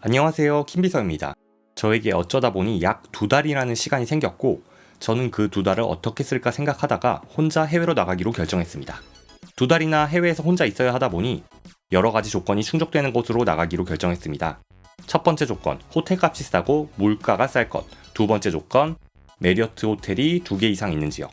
안녕하세요 킴비서입니다. 저에게 어쩌다 보니 약 두 달이라는 시간이 생겼고 저는 그 두 달을 어떻게 쓸까 생각하다가 혼자 해외로 나가기로 결정했습니다. 두 달이나 해외에서 혼자 있어야 하다 보니 여러 가지 조건이 충족되는 곳으로 나가기로 결정했습니다. 첫 번째 조건, 호텔 값이 싸고 물가가 쌀 것. 두 번째 조건, 메리어트 호텔이 두 개 이상 있는 지역.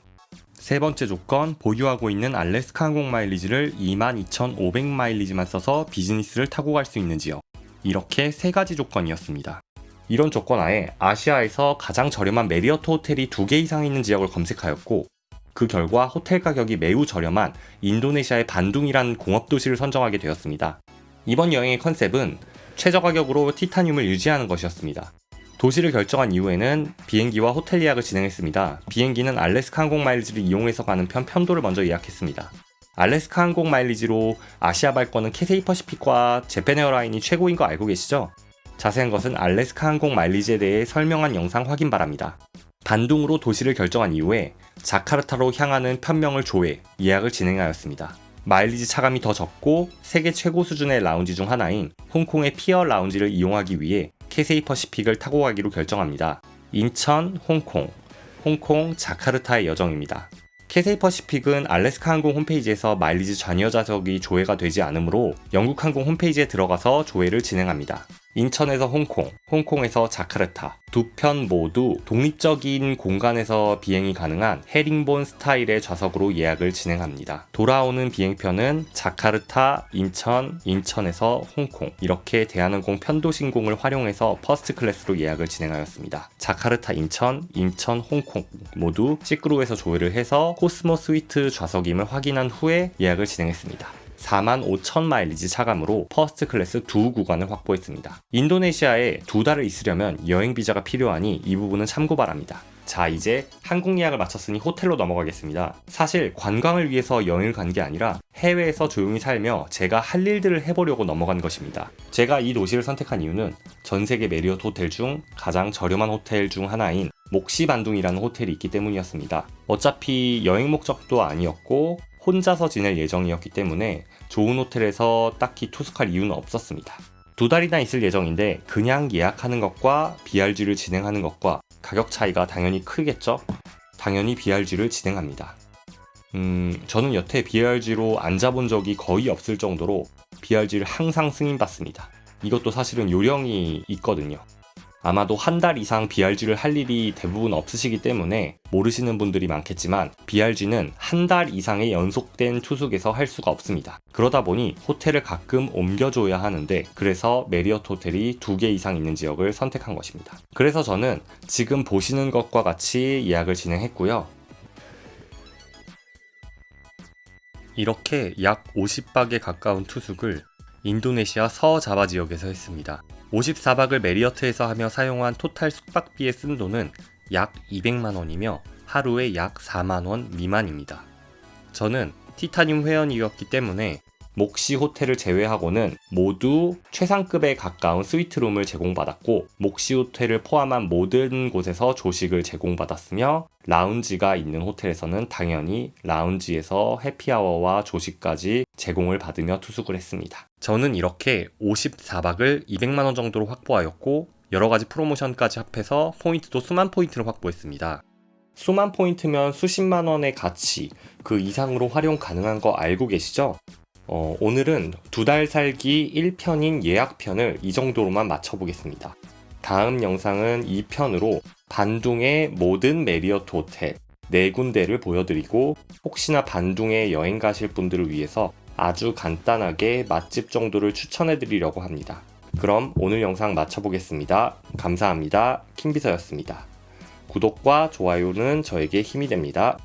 세 번째 조건, 보유하고 있는 알래스카 항공 마일리지를 22,500마일리지만 써서 비즈니스를 타고 갈 수 있는 지역. 이렇게 세 가지 조건이었습니다. 이런 조건 하에 아시아에서 가장 저렴한 메리어트 호텔이 두 개 이상 있는 지역을 검색하였고 그 결과 호텔 가격이 매우 저렴한 인도네시아의 반둥이라는 공업도시를 선정하게 되었습니다. 이번 여행의 컨셉은 최저 가격으로 티타늄을 유지하는 것이었습니다. 도시를 결정한 이후에는 비행기와 호텔 예약을 진행했습니다. 비행기는 알래스카 항공 마일리지를 이용해서 가는 편 편도를 먼저 예약했습니다. 알래스카 항공 마일리지로 아시아 발권은 캐세이 퍼시픽과 재팬 에어라인이 최고인 거 알고 계시죠? 자세한 것은 알래스카 항공 마일리지에 대해 설명한 영상 확인 바랍니다. 반둥으로 도시를 결정한 이후에 자카르타로 향하는 편명을 조회, 예약을 진행하였습니다. 마일리지 차감이 더 적고 세계 최고 수준의 라운지 중 하나인 홍콩의 피어 라운지를 이용하기 위해 캐세이 퍼시픽을 타고 가기로 결정합니다. 인천, 홍콩, 홍콩, 자카르타의 여정입니다. 캐세이 퍼시픽은 알래스카 항공 홈페이지에서 마일리지 잔여 좌석이 조회가 되지 않으므로 영국 항공 홈페이지에 들어가서 조회를 진행합니다. 인천에서 홍콩, 홍콩에서 자카르타 두 편 모두 독립적인 공간에서 비행이 가능한 헤링본 스타일의 좌석으로 예약을 진행합니다. 돌아오는 비행편은 자카르타, 인천, 인천에서 홍콩 이렇게 대한항공 편도 신공을 활용해서 first class로 예약을 진행하였습니다. 자카르타, 인천, 인천, 홍콩 모두 SeatGuru에서 조회를 해서 코스모 스위트 좌석임을 확인한 후에 예약을 진행했습니다. 4만 5천 마일리지 차감으로 first class 두 구간을 확보했습니다. 인도네시아에 두 달을 있으려면 여행 비자가 필요하니 이 부분은 참고 바랍니다. 자 이제 항공 예약을 마쳤으니 호텔로 넘어가겠습니다. 사실 관광을 위해서 여행을 간 게 아니라 해외에서 조용히 살며 제가 할 일들을 해보려고 넘어간 것입니다. 제가 이 도시를 선택한 이유는 전 세계 메리어트 호텔 중 가장 저렴한 호텔 중 하나인 목시반둥이라는 호텔이 있기 때문이었습니다. 어차피 여행 목적도 아니었고 혼자서 지낼 예정이었기 때문에 좋은 호텔에서 딱히 투숙할 이유는 없었습니다. 두 달이나 있을 예정인데 그냥 예약하는 것과 BRG를 진행하는 것과 가격 차이가 당연히 크겠죠? 당연히 BRG를 진행합니다. 음, 저는 여태 BRG로 앉아본 적이 거의 없을 정도로 BRG를 항상 승인받습니다. 이것도 사실은 요령이 있거든요. 아마도 한 달 이상 BRG를 할 일이 대부분 없으시기 때문에 모르시는 분들이 많겠지만 BRG는 한 달 이상의 연속된 투숙에서 할 수가 없습니다. 그러다 보니 호텔을 가끔 옮겨줘야 하는데 그래서 메리어트 호텔이 두 개 이상 있는 지역을 선택한 것입니다. 그래서 저는 지금 보시는 것과 같이 예약을 진행했고요. 이렇게 약 50박에 가까운 투숙을 인도네시아 서자바 지역에서 했습니다. 54박을 메리어트에서 하며 사용한 total 숙박비에 쓴 돈은 약 200만원이며 하루에 약 4만원 미만입니다. 저는 티타늄 회원이었기 때문에 목시 호텔을 제외하고는 모두 최상급에 가까운 스위트룸을 제공받았고 목시 호텔을 포함한 모든 곳에서 조식을 제공받았으며 라운지가 있는 호텔에서는 당연히 라운지에서 해피아워와 조식까지 제공을 받으며 투숙을 했습니다. 저는 이렇게 54박을 200만원 정도로 확보하였고 여러가지 프로모션까지 합해서 포인트도 수만 포인트를 확보했습니다. 수만 포인트면 수십만 원의 가치 그 이상으로 활용 가능한 거 알고 계시죠? 어, 오늘은 두 달 살기 1편인 예약편을 이 정도로만 맞춰보겠습니다. 다음 영상은 2편으로 반둥의 모든 메리어트 호텔 4군데를 보여드리고 혹시나 반둥에 여행 가실 분들을 위해서 아주 간단하게 맛집 정도를 추천해 드리려고 합니다. 그럼 오늘 영상 마쳐보겠습니다. 감사합니다. 킹비서였습니다. 구독과 좋아요는 저에게 힘이 됩니다.